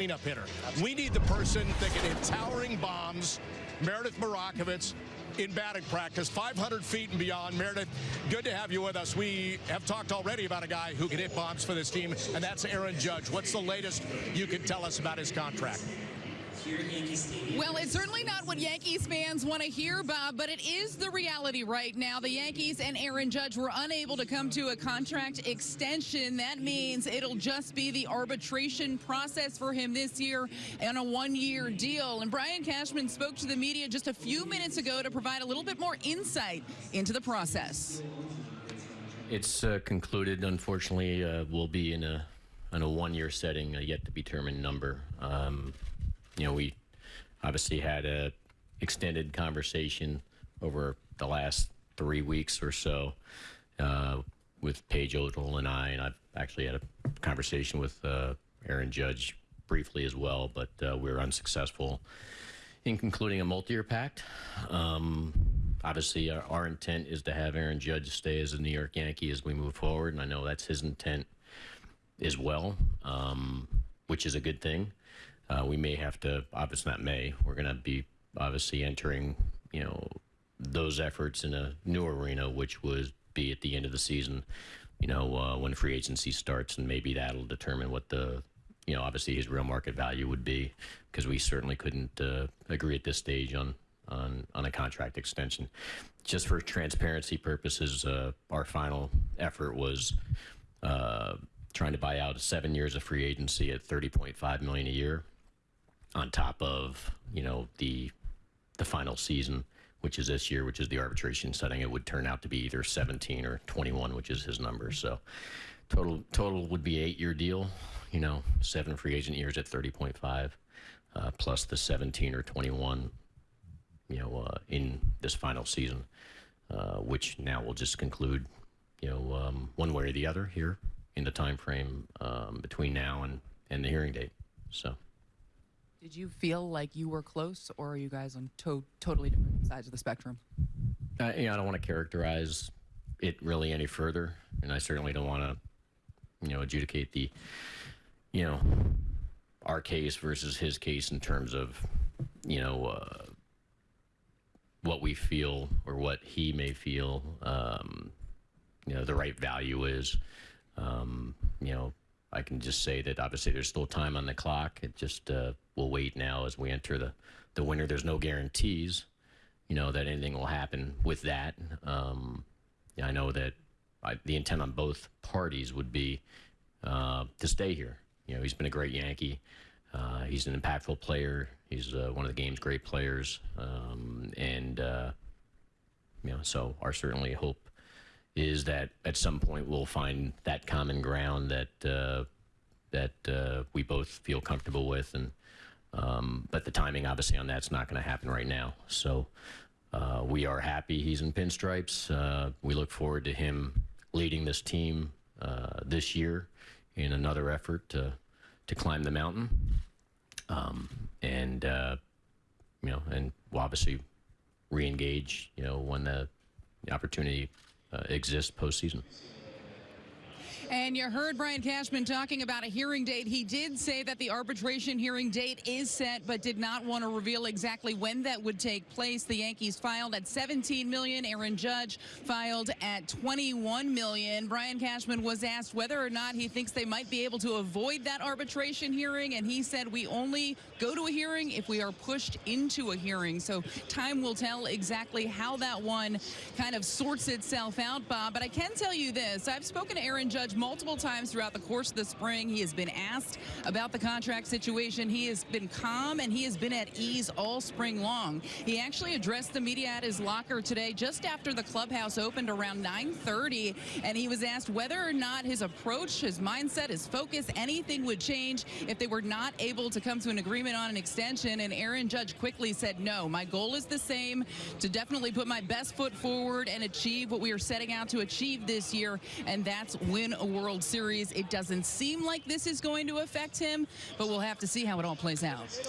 cleanup hitter. We need the person that can hit towering bombs. Meredith Marakovits in batting practice, 500 feet and beyond. Meredith, good to have you with us. We have talked already about a guy who can hit bombs for this team, and that's Aaron Judge. What's the latest you can tell us about his contract? Well, it's certainly not what Yankees fans want to hear, Bob, but it is the reality right now. The Yankees and Aaron Judge were unable to come to a contract extension. That means it'll just be the arbitration process for him this year and a one-year deal. And Brian Cashman spoke to the media just a few minutes ago to provide a little bit more insight into the process. It's uh, concluded. Unfortunately, uh, we'll be in a in a one-year setting, a yet to be determined number. Um, you know, we obviously had a extended conversation over the last three weeks or so uh, with Page Odle and I, and I've actually had a conversation with uh, Aaron Judge briefly as well, but uh, we were unsuccessful in concluding a multi-year pact. Um, obviously, our, our, intent is to have Aaron Judge stay as a New York Yankee as we move forward, and I know that's his intent as well, um, which is a good thing. Uh, we may have to, obviously not may, we're going to be obviously entering, you know, those efforts in a new arena, which would be at the end of the season, you know, uh, when free agency starts, and maybe that'll determine what the, you know, obviously his real market value would be, because we certainly couldn't uh, agree at this stage on on on a contract extension. Just for transparency purposes, uh, our final effort was uh, trying to buy out seven years of free agency at 30.5 million a year on top of you know the the final season, which is this year, which is the arbitration setting. It would turn out to be either 17 or 21, which is his number. So total total would be eight year deal. You know, seven free agent years at 30.5, uh, plus the 17 or 21. You know, uh, in this final season, uh, which now will just conclude. You know, um, one way or the other here in the time frame um, between now and and the hearing date. So. Did you feel like you were close, or are you guys on to totally different sides of the spectrum? Uh, you know, I don't want to characterize it really any further, and I certainly don't want to, you know, adjudicate the, you know, our case versus his case in terms of, you know, uh, what we feel or what he may feel, um, you know, the right value is. Um, you know, I can just say that obviously there's still time on the clock. It just uh, we'll wait now as we enter the the winter. There's no guarantees, you know, that anything will happen with that. Um, I know that I, the intent on both parties would be uh, to stay here. You know, he's been a great Yankee. Uh, he's an impactful player. He's uh, one of the game's great players, um, and uh, you know, so our certainly hope is that at some point we'll find that common ground that uh, that uh, we both feel comfortable with, and um, but the timing obviously on that's not going to happen right now. So uh, we are happy he's in pinstripes. Uh, we look forward to him leading this team uh, this year in another effort to to climb the mountain, um, and uh, you know, and we'll obviously re-engage. You know, when the, opportunity uh, exist postseason. And you heard Brian Cashman talking about a hearing date. He did say that the arbitration hearing date is set, but did not want to reveal exactly when that would take place. The Yankees filed at 17 million. Aaron Judge filed at 21 million. Brian Cashman was asked whether or not he thinks they might be able to avoid that arbitration hearing, and he said we only go to a hearing if we are pushed into a hearing. So time will tell exactly how that one kind of sorts itself out, Bob. But I can tell you this: I've spoken to Aaron Judge multiple times throughout the course of the spring. He has been asked about the contract situation. He has been calm and he has been at ease all spring long. He actually addressed the media at his locker today just after the clubhouse opened around 9.30 and he was asked whether or not his approach, his mindset, his focus, anything would change if they were not able to come to an agreement on an extension and Aaron Judge quickly said no. My goal is the same to definitely put my best foot forward and achieve what we are setting out to achieve this year and that's win a World Series. It doesn't seem like this is going to affect him, but we'll have to see how it all plays out.